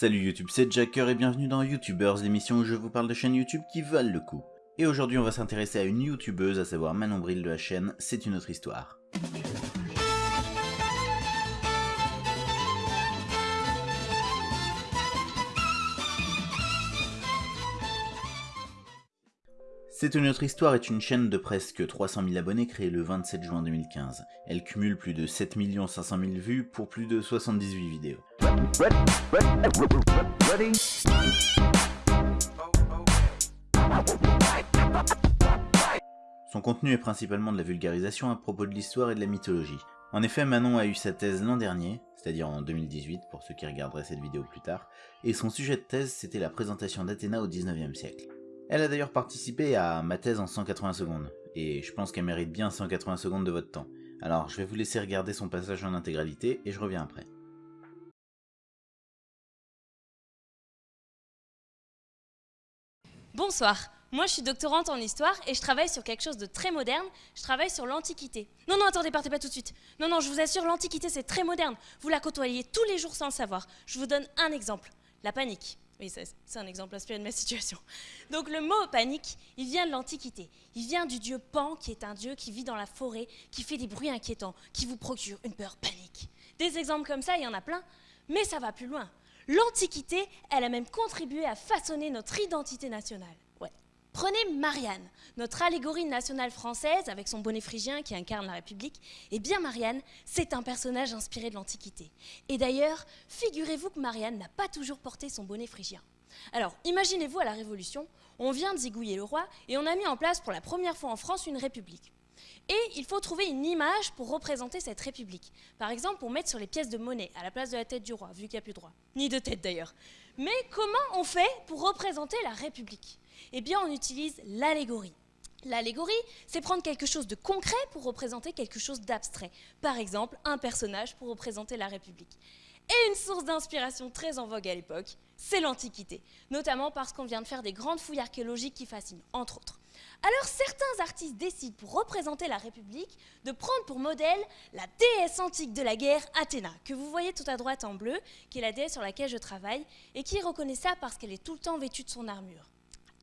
Salut YouTube, c'est Jacker et bienvenue dans YouTubers, l'émission où je vous parle de chaînes YouTube qui valent le coup. Et aujourd'hui on va s'intéresser à une YouTubeuse, à savoir Manon Bril de la chaîne C'est une autre histoire. C'est une autre histoire est une chaîne de presque 300 000 abonnés créée le 27 juin 2015. Elle cumule plus de 7 500 000 vues pour plus de 78 vidéos. Son contenu est principalement de la vulgarisation à propos de l'histoire et de la mythologie. En effet, Manon a eu sa thèse l'an dernier, c'est-à-dire en 2018 pour ceux qui regarderaient cette vidéo plus tard, et son sujet de thèse c'était la présentation d'Athéna au 19e siècle. Elle a d'ailleurs participé à ma thèse en 180 secondes, et je pense qu'elle mérite bien 180 secondes de votre temps. Alors je vais vous laisser regarder son passage en intégralité et je reviens après. Bonsoir, moi je suis doctorante en histoire et je travaille sur quelque chose de très moderne, je travaille sur l'Antiquité. Non, non, attendez, partez pas tout de suite. Non, non, je vous assure, l'Antiquité c'est très moderne. Vous la côtoyez tous les jours sans le savoir. Je vous donne un exemple, la panique. Oui, c'est un exemple inspiré de ma situation. Donc le mot panique, il vient de l'Antiquité. Il vient du dieu Pan, qui est un dieu qui vit dans la forêt, qui fait des bruits inquiétants, qui vous procure une peur panique. Des exemples comme ça, il y en a plein, mais ça va plus loin. L'Antiquité, elle a même contribué à façonner notre identité nationale. Prenez Marianne, notre allégorie nationale française avec son bonnet phrygien qui incarne la République. Eh bien Marianne, c'est un personnage inspiré de l'Antiquité. Et d'ailleurs, figurez-vous que Marianne n'a pas toujours porté son bonnet phrygien. Alors, imaginez-vous à la Révolution, on vient de zigouiller le roi et on a mis en place pour la première fois en France une république. Et il faut trouver une image pour représenter cette république. Par exemple, pour mettre sur les pièces de monnaie, à la place de la tête du roi, vu qu'il n'y a plus de droit. Ni de tête d'ailleurs. Mais comment on fait pour représenter la république? Eh on utilise l'allégorie. L'allégorie, c'est prendre quelque chose de concret pour représenter quelque chose d'abstrait. Par exemple, un personnage pour représenter la République. Et une source d'inspiration très en vogue à l'époque, c'est l'Antiquité, notamment parce qu'on vient de faire des grandes fouilles archéologiques qui fascinent, entre autres. Alors certains artistes décident pour représenter la République de prendre pour modèle la déesse antique de la guerre, Athéna, que vous voyez tout à droite en bleu, qui est la déesse sur laquelle je travaille, et qui est reconnaissable parce qu'elle est tout le temps vêtue de son armure.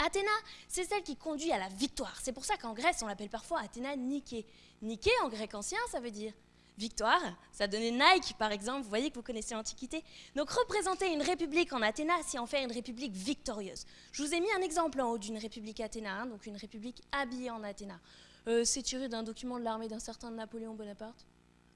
Athéna, c'est celle qui conduit à la victoire. C'est pour ça qu'en Grèce, on l'appelle parfois Athéna Nike. Nike, en grec ancien, ça veut dire victoire. Ça donnait Nike, par exemple. Vous voyez que vous connaissez l'Antiquité. Donc, représenter une république en Athéna, c'est en faire une république victorieuse. Je vous ai mis un exemple en haut d'une république Athéna, hein, donc une république habillée en Athéna. Euh, c'est tiré d'un document de l'armée d'un certain Napoléon Bonaparte.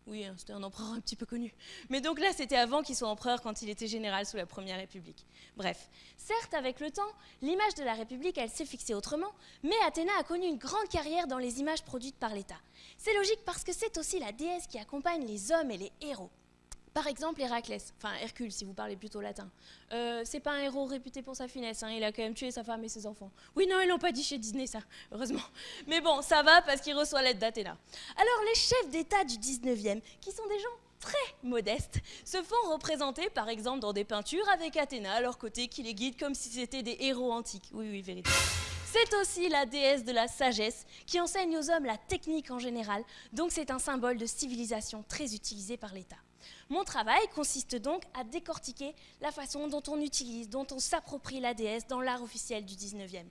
Oui, hein, c'était un empereur un petit peu connu. Mais donc là, c'était avant qu'il soit empereur quand il était général sous la Première République. Bref, certes, avec le temps, l'image de la République, elle s'est fixée autrement, mais Athéna a connu une grande carrière dans les images produites par l'État. C'est logique parce que c'est aussi la déesse qui accompagne les hommes et les héros. Par exemple, Héraclès, enfin Hercule si vous parlez plutôt latin. Euh, c'est pas un héros réputé pour sa finesse, hein, il a quand même tué sa femme et ses enfants. Oui, non, ils l'ont pas dit chez Disney, ça, heureusement. Mais bon, ça va parce qu'il reçoit l'aide d'Athéna. Alors, les chefs d'État du 19e, qui sont des gens très modestes, se font représenter par exemple dans des peintures avec Athéna à leur côté qui les guide comme si c'était des héros antiques. Oui, oui, vérité. C'est aussi la déesse de la sagesse qui enseigne aux hommes la technique en général, donc c'est un symbole de civilisation très utilisé par l'État. Mon travail consiste donc à décortiquer la façon dont on utilise, dont on s'approprie la déesse dans l'art officiel du 19e.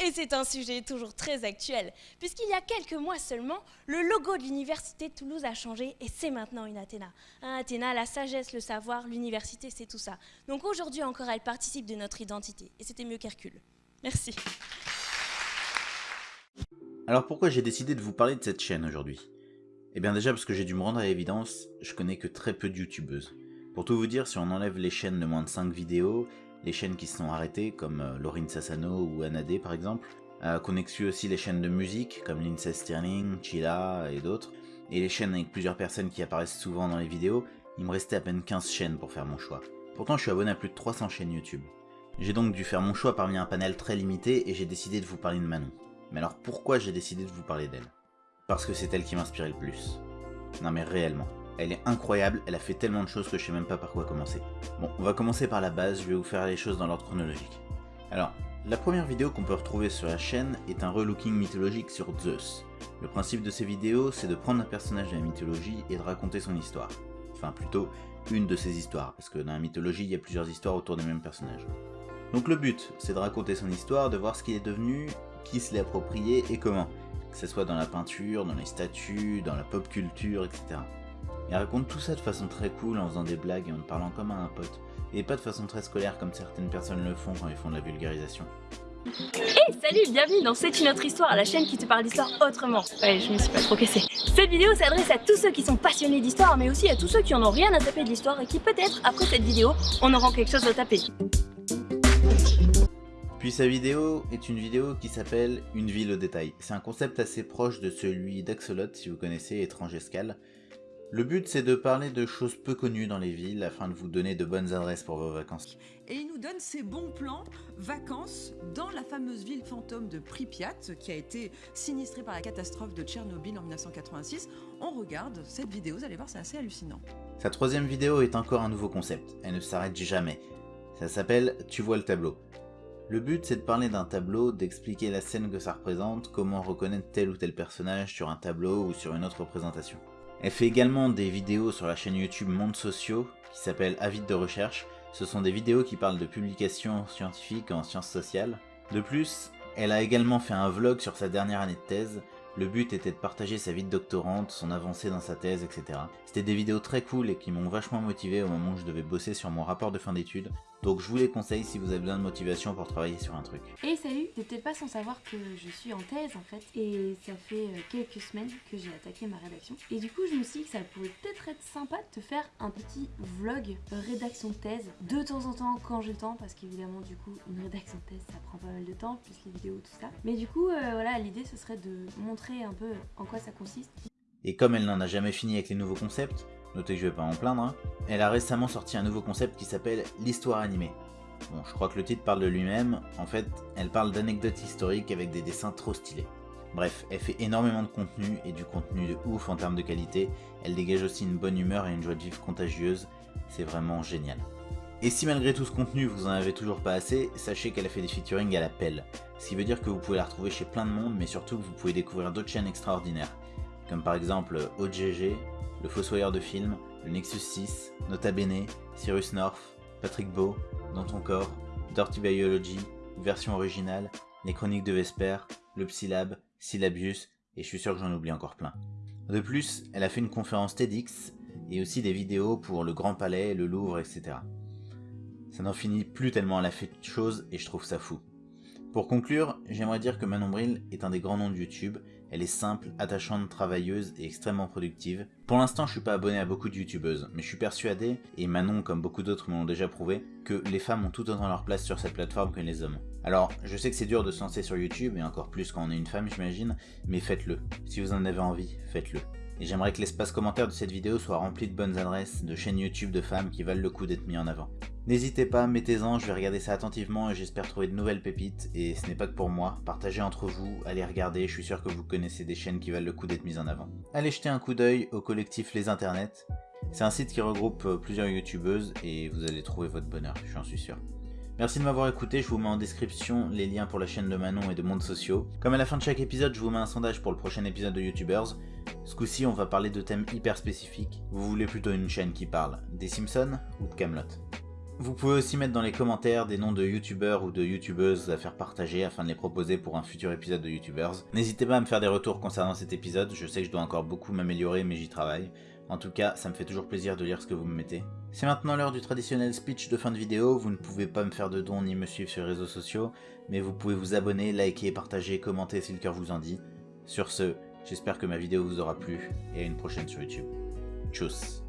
Et c'est un sujet toujours très actuel, puisqu'il y a quelques mois seulement, le logo de l'université de Toulouse a changé et c'est maintenant une Athéna. Un Athéna, la sagesse, le savoir, l'université, c'est tout ça. Donc aujourd'hui encore, elle participe de notre identité. Et c'était mieux qu'Hercule. Merci. Alors pourquoi j'ai décidé de vous parler de cette chaîne aujourd'hui? Eh bien déjà parce que j'ai dû me rendre à l'évidence, je connais que très peu de youtubeuses. Pour tout vous dire, si on enlève les chaînes de moins de 5 vidéos, les chaînes qui se sont arrêtées comme euh, Laurine Sassano ou Anadé par exemple, euh, qu'on exclut aussi les chaînes de musique comme Lindsay Stirling, Chila et d'autres, et les chaînes avec plusieurs personnes qui apparaissent souvent dans les vidéos, il me restait à peine 15 chaînes pour faire mon choix. Pourtant je suis abonné à plus de 300 chaînes YouTube. J'ai donc dû faire mon choix parmi un panel très limité et j'ai décidé de vous parler de Manon. Mais alors pourquoi j'ai décidé de vous parler d'elle? Parce que c'est elle qui m'inspirait le plus. Non mais réellement. Elle est incroyable, elle a fait tellement de choses que je sais même pas par quoi commencer. Bon, on va commencer par la base, je vais vous faire les choses dans l'ordre chronologique. Alors, la première vidéo qu'on peut retrouver sur la chaîne est un relooking mythologique sur Zeus. Le principe de ces vidéos, c'est de prendre un personnage de la mythologie et de raconter son histoire. Enfin plutôt, une de ces histoires, parce que dans la mythologie, il y a plusieurs histoires autour des mêmes personnages. Donc le but, c'est de raconter son histoire, de voir ce qu'il est devenu, qui se l'est approprié et comment, que ce soit dans la peinture, dans les statues, dans la pop culture, etc. Il raconte tout ça de façon très cool en faisant des blagues et en parlant comme à un pote, et pas de façon très scolaire comme certaines personnes le font quand ils font de la vulgarisation. Hey salut, bienvenue dans C'est une autre histoire, la chaîne qui te parle d'histoire autrement. Ouais, je me suis pas trop cassée. Cette vidéo s'adresse à tous ceux qui sont passionnés d'histoire, mais aussi à tous ceux qui en ont rien à taper de l'histoire et qui peut-être, après cette vidéo, en auront quelque chose à taper. Puis sa vidéo est une vidéo qui s'appelle Une ville au détail. C'est un concept assez proche de celui d'Axolot, si vous connaissez Étrange Escale. Le but c'est de parler de choses peu connues dans les villes afin de vous donner de bonnes adresses pour vos vacances. Et il nous donne ses bons plans vacances dans la fameuse ville fantôme de Pripyat qui a été sinistrée par la catastrophe de Tchernobyl en 1986. On regarde cette vidéo, vous allez voir c'est assez hallucinant. Sa troisième vidéo est encore un nouveau concept, elle ne s'arrête jamais. Ça s'appelle Tu vois le tableau. Le but c'est de parler d'un tableau, d'expliquer la scène que ça représente, comment reconnaître tel ou tel personnage sur un tableau ou sur une autre représentation. Elle fait également des vidéos sur la chaîne YouTube Monde Sociaux, qui s'appelle Avide de recherche. Ce sont des vidéos qui parlent de publications scientifiques en sciences sociales. De plus, elle a également fait un vlog sur sa dernière année de thèse. Le but était de partager sa vie de doctorante, son avancée dans sa thèse, etc. C'était des vidéos très cool et qui m'ont vachement motivé au moment où je devais bosser sur mon rapport de fin d'études. Donc je vous les conseille si vous avez besoin de motivation pour travailler sur un truc. Et salut, t'es peut-être pas sans savoir que je suis en thèse en fait, et ça fait euh, quelques semaines que j'ai attaqué ma rédaction. Et du coup, je me suis dit que ça pourrait peut-être être sympa de te faire un petit vlog rédaction de thèse de temps en temps quand j'ai le temps, parce qu'évidemment, du coup, une rédaction de thèse ça prend pas mal de temps, plus les vidéos, tout ça. Mais du coup, euh, voilà, l'idée ce serait de montrer un peu en quoi ça consiste. Et comme elle n'en a jamais fini avec les nouveaux concepts, notez que je vais pas en plaindre, hein, elle a récemment sorti un nouveau concept qui s'appelle l'histoire animée. Bon, je crois que le titre parle de lui-même, en fait, elle parle d'anecdotes historiques avec des dessins trop stylés. Bref, elle fait énormément de contenu, et du contenu de ouf en termes de qualité, elle dégage aussi une bonne humeur et une joie de vivre contagieuse, c'est vraiment génial. Et si malgré tout ce contenu vous en avez toujours pas assez, sachez qu'elle a fait des featuring à la pelle, ce qui veut dire que vous pouvez la retrouver chez plein de monde, mais surtout que vous pouvez découvrir d'autres chaînes extraordinaires, comme par exemple OGG, le Fossoyeur de film, le Nexus 6, Nota Bene, Cyrus North, Patrick Beau, Dans ton corps, Dirty Biology, version originale, les chroniques de Vesper, le Psylab, Syllabius, et je suis sûr que j'en oublie encore plein. De plus, elle a fait une conférence TEDx, et aussi des vidéos pour le Grand Palais, le Louvre, etc. Ça n'en finit plus tellement elle a fait de choses, et je trouve ça fou. Pour conclure, j'aimerais dire que Manon Bril est un des grands noms de YouTube, elle est simple, attachante, travailleuse et extrêmement productive. Pour l'instant je suis pas abonné à beaucoup de youtubeuses, mais je suis persuadé, et Manon comme beaucoup d'autres me l'ont déjà prouvé, que les femmes ont tout autant leur place sur cette plateforme que les hommes. Alors, je sais que c'est dur de se lancer sur YouTube, et encore plus quand on est une femme j'imagine, mais faites-le. Si vous en avez envie, faites-le. Et j'aimerais que l'espace commentaire de cette vidéo soit rempli de bonnes adresses, de chaînes YouTube de femmes qui valent le coup d'être mis en avant. N'hésitez pas, mettez-en, je vais regarder ça attentivement et j'espère trouver de nouvelles pépites. Et ce n'est pas que pour moi, partagez entre vous, allez regarder, je suis sûr que vous connaissez des chaînes qui valent le coup d'être mises en avant. Allez jeter un coup d'œil au collectif Les Internets. C'est un site qui regroupe euh, plusieurs youtubeuses et vous allez trouver votre bonheur, j'en suis sûr. Merci de m'avoir écouté, je vous mets en description les liens pour la chaîne de Manon et de Monde Sociaux. Comme à la fin de chaque épisode, je vous mets un sondage pour le prochain épisode de YouTubers. Ce coup-ci, on va parler de thèmes hyper spécifiques. Vous voulez plutôt une chaîne qui parle des Simpsons ou de Camelot? Vous pouvez aussi mettre dans les commentaires des noms de youtubeurs ou de youtubeuses à faire partager afin de les proposer pour un futur épisode de YouTubers. N'hésitez pas à me faire des retours concernant cet épisode, je sais que je dois encore beaucoup m'améliorer mais j'y travaille. En tout cas, ça me fait toujours plaisir de lire ce que vous me mettez. C'est maintenant l'heure du traditionnel speech de fin de vidéo, vous ne pouvez pas me faire de dons ni me suivre sur les réseaux sociaux, mais vous pouvez vous abonner, liker, partager, commenter si le cœur vous en dit. Sur ce, j'espère que ma vidéo vous aura plu, et à une prochaine sur YouTube. Tchuss